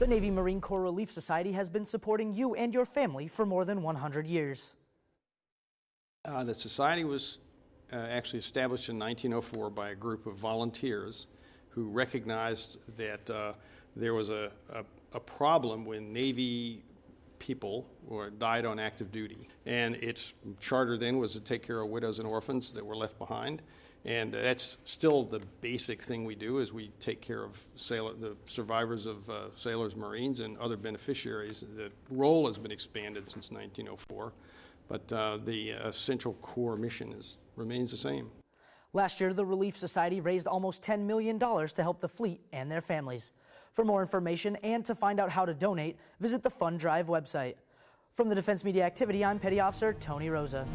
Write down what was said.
The Navy Marine Corps Relief Society has been supporting you and your family for more than 100 years. Uh, The society was uh, actually established in 1904 by a group of volunteers who recognized that uh, there was a, a, a problem when Navy people who died on active duty. And its charter then was to take care of widows and orphans that were left behind. And that's still the basic thing we do is we take care of sailor, the survivors of uh, sailors, Marines, and other beneficiaries. The role has been expanded since 1904, but uh, the essential core mission is, remains the same. Last year, the Relief Society raised almost $10 million to help the fleet and their families. For more information and to find out how to donate, visit the Fund Drive website. From the Defense Media Activity, I'm Petty Officer Tony Rosa.